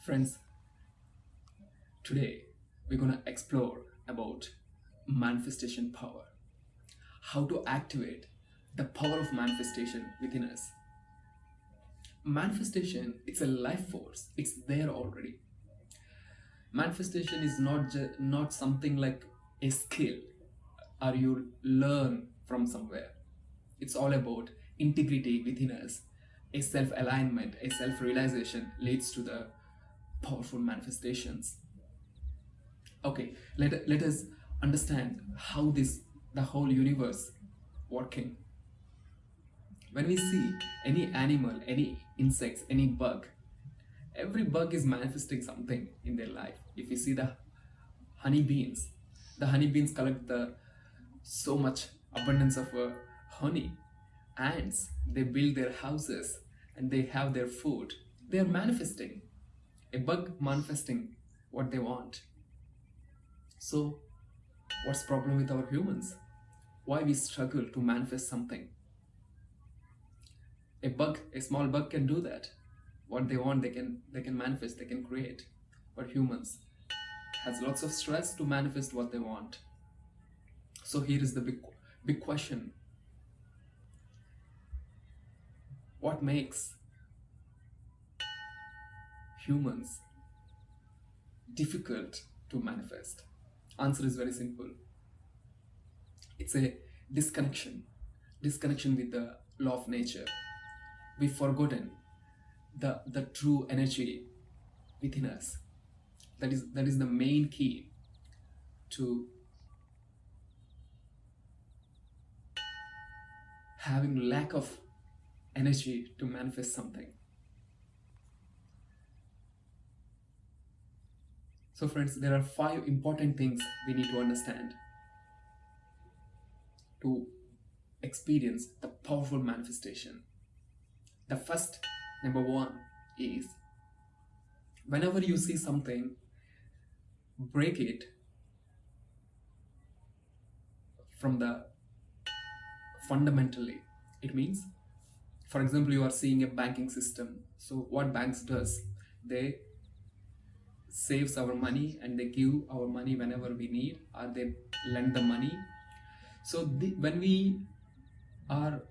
Friends, today we're going to explore about manifestation power. How to activate the power of manifestation within us. Manifestation, it's a life force. It's there already. Manifestation is not not something like a skill or you learn from somewhere. It's all about integrity within us. A self-alignment, a self-realization leads to the powerful manifestations. Okay, let, let us understand how this the whole universe working. When we see any animal, any insects, any bug, every bug is manifesting something in their life. If you see the honey beans, the honey beans collect the so much abundance of uh, honey. Ants, they build their houses and they have their food. They are manifesting. A bug manifesting what they want. So, what's problem with our humans? Why we struggle to manifest something? A bug, a small bug can do that. What they want, they can they can manifest, they can create. But humans has lots of stress to manifest what they want. So here is the big big question. What makes humans difficult to manifest? Answer is very simple. It's a disconnection, disconnection with the law of nature. We've forgotten the, the true energy within us. That is, that is the main key to having lack of energy to manifest something. So friends, there are five important things we need to understand to experience the powerful manifestation. The first, number one, is whenever you see something, break it from the fundamentally. It means, for example, you are seeing a banking system. So what banks does, they saves our money and they give our money whenever we need or they lend the money. So the, when we are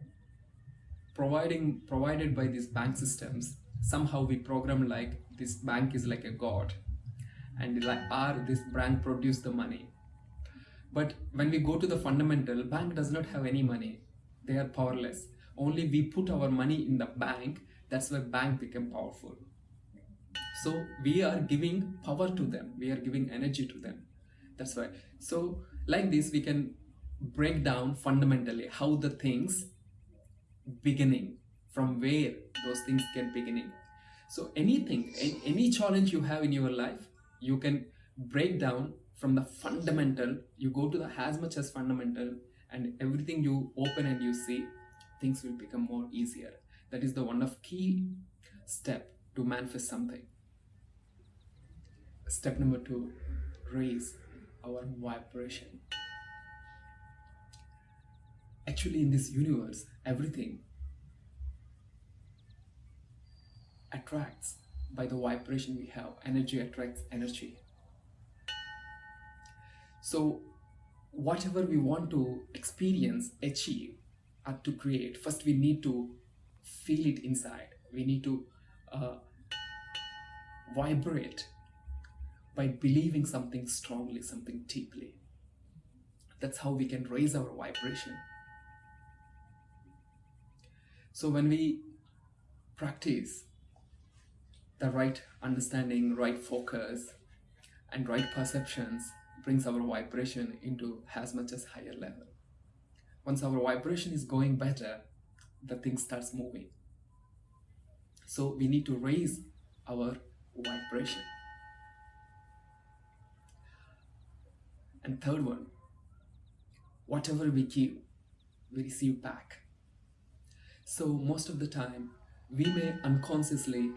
providing provided by these bank systems somehow we program like this bank is like a god and like are this bank produce the money. But when we go to the fundamental bank does not have any money. They are powerless. Only we put our money in the bank. That's why bank become powerful so we are giving power to them. We are giving energy to them. That's why. So like this we can break down fundamentally how the things beginning from where those things get beginning. So anything any challenge you have in your life you can break down from the fundamental. You go to the as much as fundamental and everything you open and you see things will become more easier. That is the one of key step to manifest something step number two raise our vibration. Actually in this universe everything attracts by the vibration we have. Energy attracts energy. So whatever we want to experience achieve or to create first we need to feel it inside. We need to uh, vibrate by believing something strongly something deeply that's how we can raise our vibration so when we practice the right understanding, right focus, and right perceptions brings our vibration into as much as higher level. Once our vibration is going better, the thing starts moving. So we need to raise our vibration. And third one, whatever we give, we receive back. So most of the time, we may unconsciously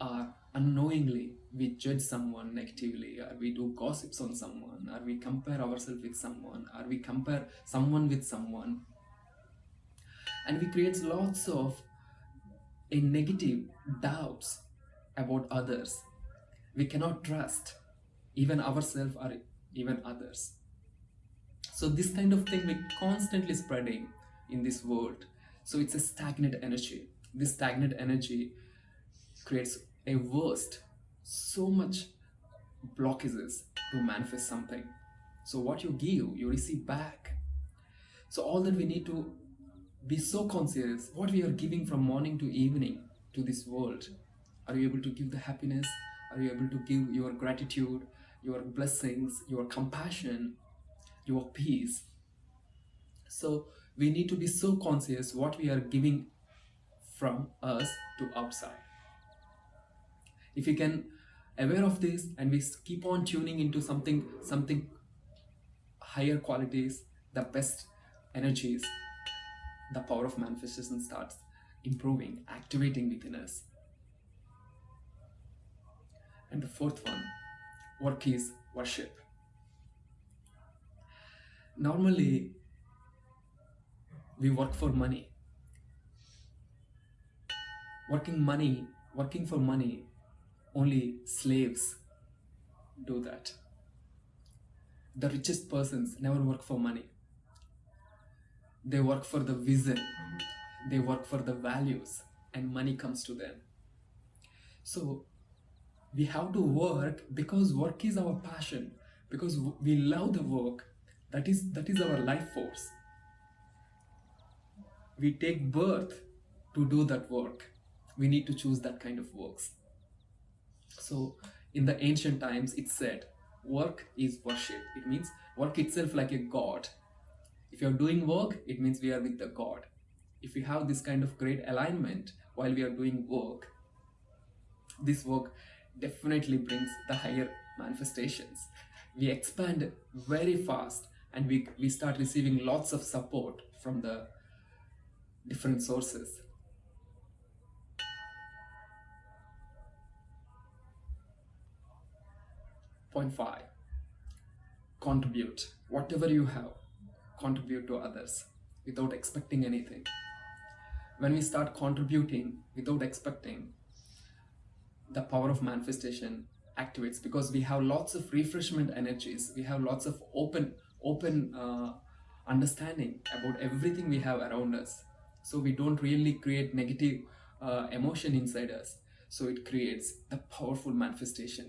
or unknowingly we judge someone negatively or we do gossips on someone or we compare ourselves with someone or we compare someone with someone and we create lots of a negative doubts about others we cannot trust even ourselves or even others. So this kind of thing we're constantly spreading in this world. So it's a stagnant energy. This stagnant energy creates a worst so much blockages to manifest something. So what you give you receive back. So all that we need to be so conscious what we are giving from morning to evening to this world. Are you able to give the happiness? Are you able to give your gratitude your blessings your compassion your peace. So we need to be so conscious what we are giving from us to outside. If we can aware of this and we keep on tuning into something something higher qualities the best energies the power of manifestation starts improving activating within us. And the fourth one work is worship normally we work for money. Working money working for money only slaves do that. The richest persons never work for money. They work for the vision they work for the values and money comes to them. So we have to work because work is our passion because we love the work that is that is our life force. We take birth to do that work. We need to choose that kind of works. So in the ancient times it said work is worship. It means work itself like a god. If you're doing work it means we are with the god. If we have this kind of great alignment while we are doing work this work definitely brings the higher manifestations. We expand very fast and we, we start receiving lots of support from the different sources. Point five. Contribute. Whatever you have contribute to others without expecting anything. When we start contributing without expecting the power of manifestation activates because we have lots of refreshment energies. We have lots of open open uh, understanding about everything we have around us. So we don't really create negative uh, emotion inside us. So it creates the powerful manifestation